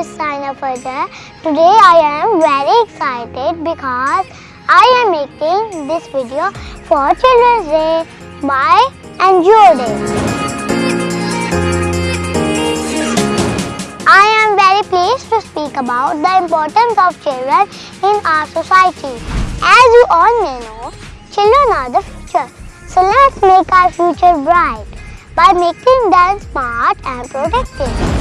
is Saina Fajr. Today I am very excited because I am making this video for Children's Day by NGO Day. I am very pleased to speak about the importance of children in our society. As you all may know, children are the future. So let's make our future bright by making them smart and protected.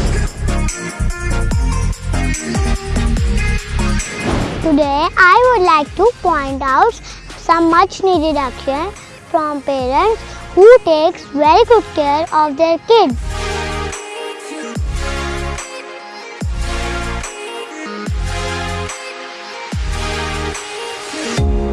Today I would like to point out some much needed action from parents who takes very good care of their kids.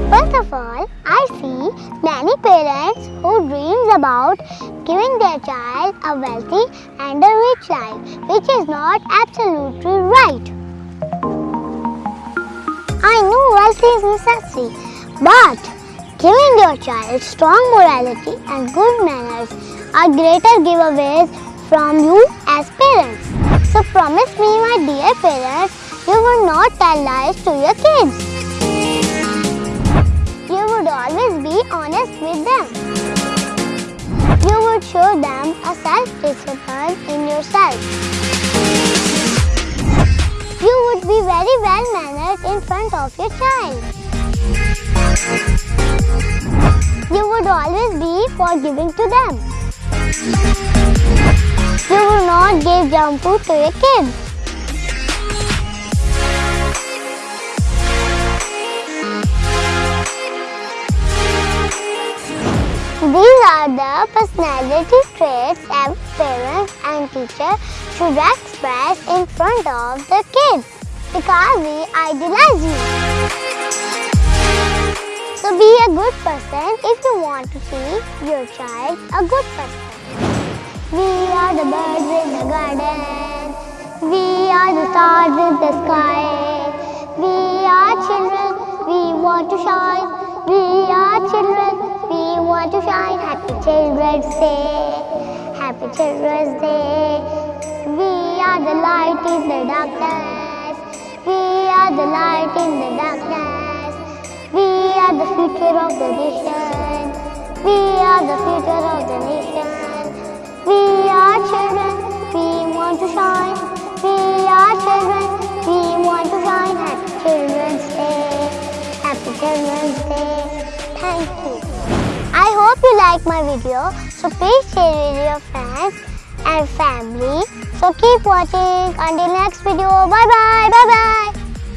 First of all, I see many parents who dreams about giving their child a wealthy and a rich life, which is not absolutely right. I know wealth is necessary, but giving your child strong morality and good manners are greater giveaways from you as parents. So promise me my dear parents, you will not tell lies to your kids. You would always be honest with them. You would show them a self-discipline in yourself. You would be very well mannered in front of your child. You would always be forgiving to them. You will not give junk food to your kids. These are the personality traits every parents and teacher should express in front of the kids because we idealize you. So be a good person if you want to see your child a good person. We are the birds in the garden. We are the stars in the sky. We are children. We want to shine. We are children. Want to shine. Happy Children's Day. Happy Children's Day. We are the light in the darkness. We are the light in the darkness. We are the future of the nation. We are the future of the nation. We are children. We want to shine. We are children. We want to shine. Happy Children's Day. Happy Children's Day. Thank. You like my video. So please share with your friends and family. So keep watching. Until next video. Bye bye. Bye bye.